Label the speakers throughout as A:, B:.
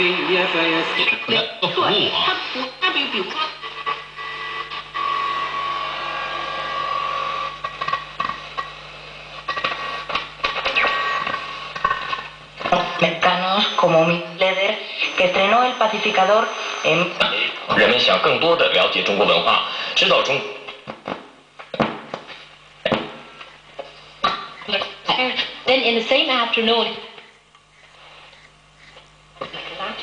A: النبي فيستحققوها como Milleder, que estrenó el pacificador en...
B: 人们想更多的了解中国文化，知道中。
C: Then in the same afternoon.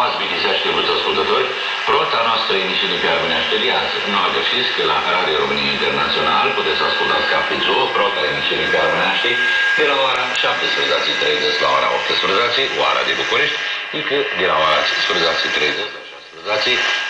D: Amați bine stimați ascultători, rota noastră emisiune pe armenește de azi. Nu greșiți că la Radio România Internațional puteți asculta Scapițu, rota emisiune pe armenește, de la ora 17.30 la ora 18, oara de București, încă de la ora 17.30 la 16